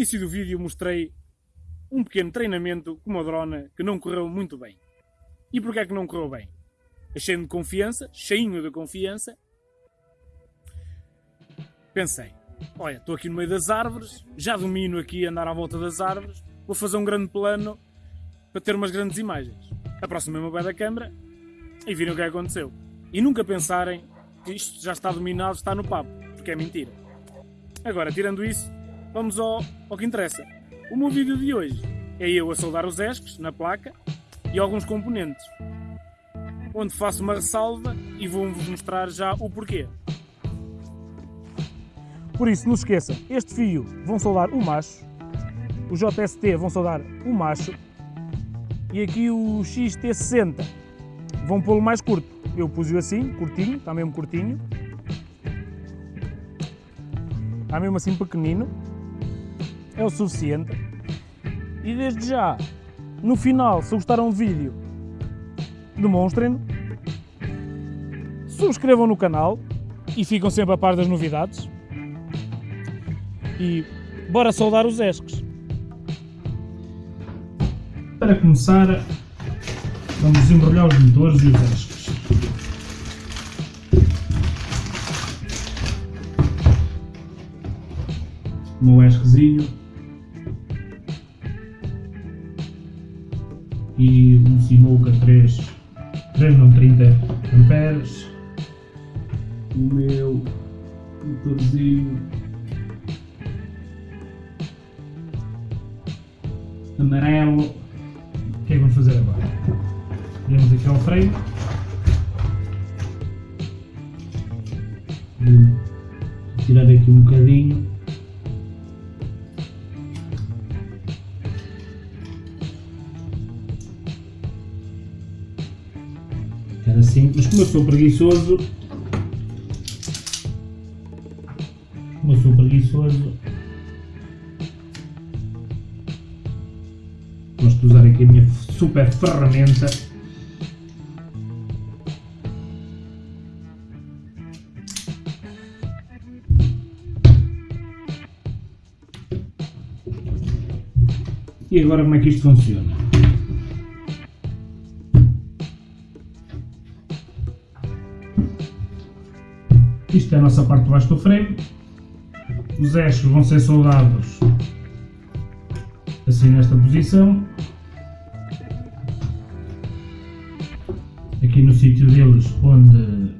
Início do vídeo mostrei um pequeno treinamento com uma drona que não correu muito bem. E porquê é que não correu bem? Achei-me de confiança, cheinho de confiança. Pensei, olha, estou aqui no meio das árvores, já domino aqui andar à volta das árvores, vou fazer um grande plano para ter umas grandes imagens. Aproximei-me ao pé da câmara e viram o que aconteceu. E nunca pensarem que isto já está dominado, está no papo, porque é mentira. Agora, tirando isso, vamos ao, ao que interessa. O meu vídeo de hoje é eu a soldar os esques na placa e alguns componentes, onde faço uma ressalva e vou-vos mostrar já o porquê. Por isso, não se esqueçam, este fio vão soldar o macho, o JST vão soldar o macho e aqui o XT60 vão pô-lo mais curto. Eu pus-o assim, curtinho, está mesmo curtinho. Está mesmo assim pequenino. É o suficiente. E desde já, no final, se gostaram do vídeo, demonstrem-no. Subscrevam no canal e ficam sempre a par das novidades. E bora soldar os esques. Para começar, vamos desembrulhar os motores e os esques. Meu esquezinho e um Simuca 3, 3 não 30 amperes. O meu motorzinho amarelo. O que é que vamos fazer agora? Temos aqui ao freio. Vou tirar aqui um bocadinho. Era assim, mas como eu sou preguiçoso, como eu sou preguiçoso, gosto de usar aqui a minha super ferramenta E agora como é que isto funciona? Isto é a nossa parte de baixo do frame. Os eixos vão ser soldados assim nesta posição. Aqui no sítio deles onde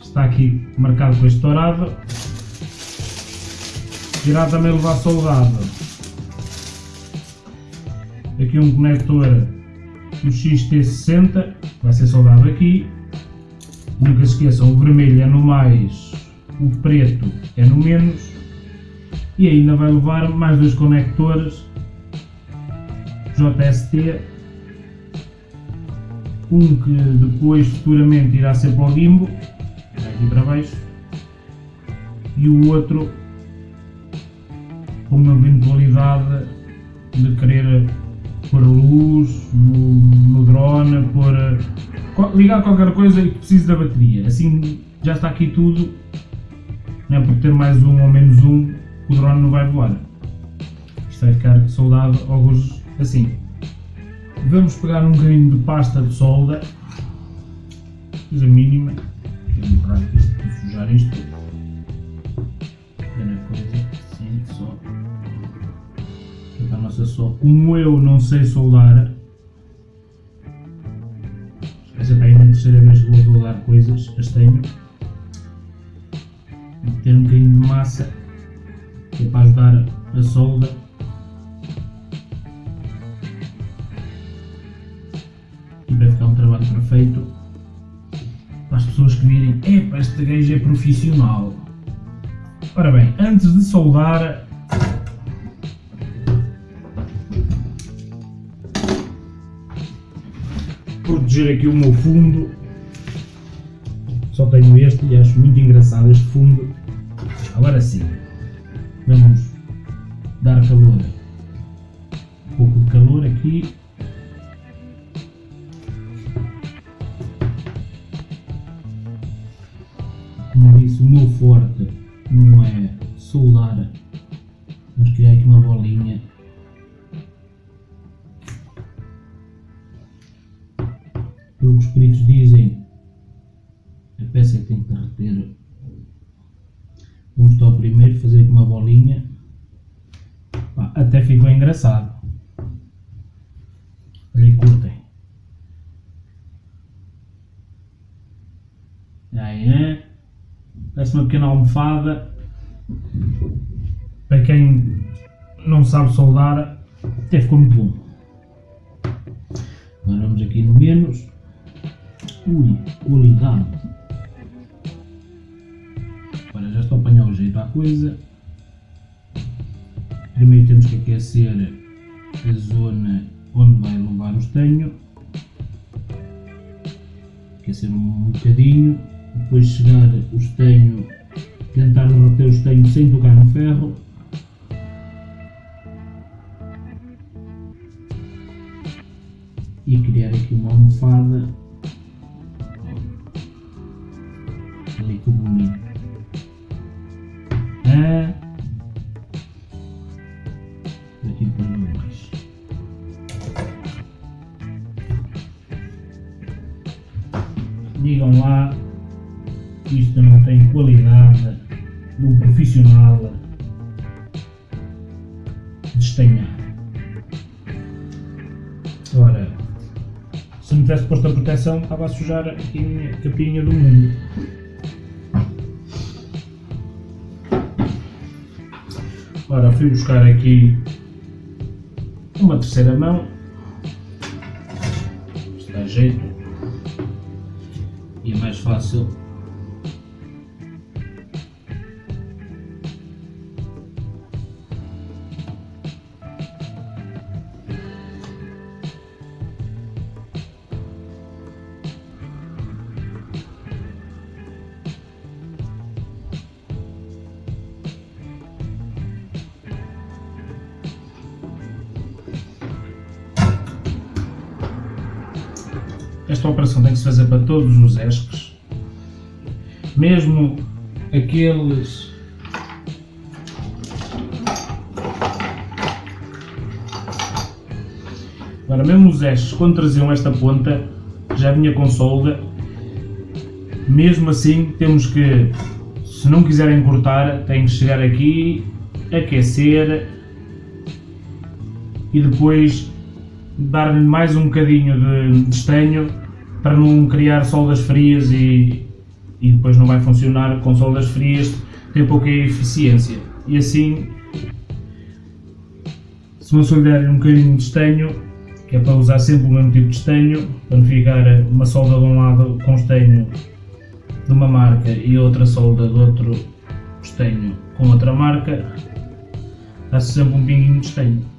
está aqui marcado com este dourado. Irá também levar soldado. Aqui um conector do XT60, vai ser soldado aqui. Nunca esqueçam, o vermelho é no mais, o preto é no menos e ainda vai levar mais dois conectores JST um que depois futuramente irá ser para o gimbo aqui para baixo e o outro com uma eventualidade de querer pôr luz no, no drone, pôr ligar qualquer coisa e que precise da bateria assim já está aqui tudo não é por ter mais um ou menos um o drone não vai voar. Isto vai ficar soldado alguns assim. Vamos pegar um bocadinho de pasta de solda, coisa mínima, vou borrar isto, vou sujar isto, coisa, só, é a nossa solda. Como eu não sei soldar, terceira vez que vou soldar coisas, as tenho, meter um bocadinho de massa que é para ajudar a solda. E para ficar um trabalho perfeito para as pessoas que virem, epá, este gajo é profissional. Ora bem, antes de soldar, proteger aqui o meu fundo, só tenho este e acho muito engraçado este fundo. Agora sim, Vamos dar calor, um pouco de calor aqui. Vamos só primeiro fazer aqui uma bolinha. Até ficou engraçado. Olha curtem. Aí é. Parece uma pequena almofada. Para quem não sabe soldar, até ficou muito bom. Agora vamos aqui no menos. Ui, qualidade. Coisa. Primeiro temos que aquecer a zona onde vai levar o estenho. Aquecer um bocadinho. Depois chegar o estenho, tentar derreter o estenho sem tocar no ferro. E criar aqui uma almofada ali que bonito. Digam lá que isto não tem qualidade de um profissional de estanhar. Ora, se não tivesse posto a proteção, estava a sujar a minha capinha do mundo. Ora, fui buscar aqui uma terceira mão. Está a jeito. Fácil. Esta operação tem que se fazer para todos os ESCs, mesmo aqueles Agora, mesmo os ESCs, quando traziam esta ponta, já vinha com solda, mesmo assim temos que, se não quiserem cortar, têm que chegar aqui, aquecer e depois dar-lhe mais um bocadinho de estanho para não criar soldas frias e, e depois não vai funcionar com soldas frias, tem pouca eficiência. E assim, se você lhe der um bocadinho de estanho, que é para usar sempre o mesmo tipo de estanho, para não ficar uma solda de um lado com estanho de uma marca e outra solda de outro estanho com outra marca, dá-se sempre um pinguinho de estanho.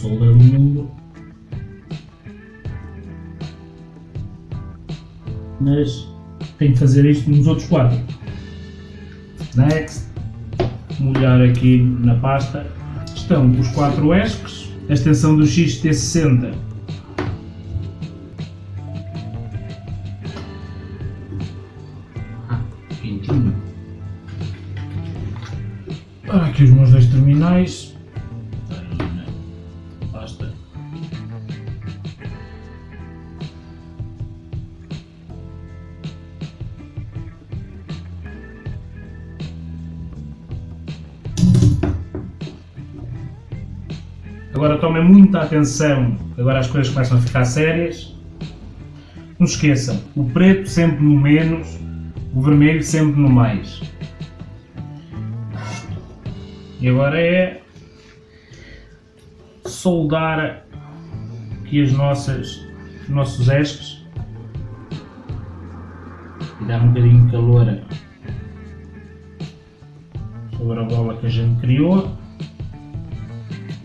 Solda do mundo. Mas tenho que fazer isto nos outros quatro. Next. Molhar aqui na pasta. Estão os quatro ESCs, a extensão do XT60. Ah, aqui os meus dois terminais. Agora tomem muita atenção, agora as coisas começam a ficar sérias. Não esqueçam, o preto sempre no menos, o vermelho sempre no mais. E agora é soldar aqui as nossas, os nossos esques e dar um bocadinho de calor sobre a bola que a gente criou.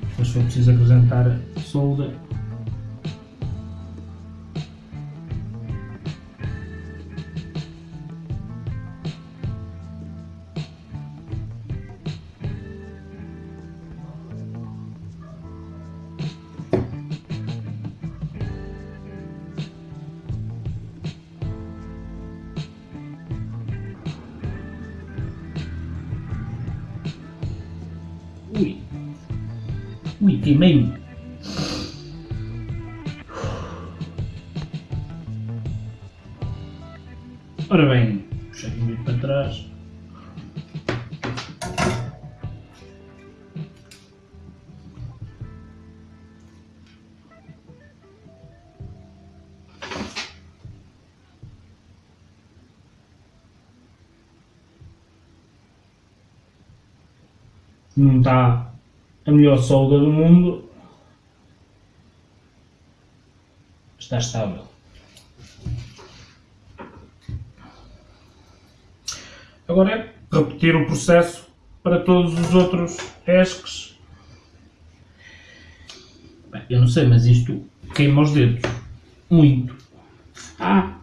Depois foi preciso acrescentar solda. Ui. Ui, queimei-me. Ora bem, Não está a melhor solda do mundo. Está estável. Agora é repetir o processo para todos os outros ESCs. Bem, eu não sei, mas isto queima os dedos. Muito. Ah!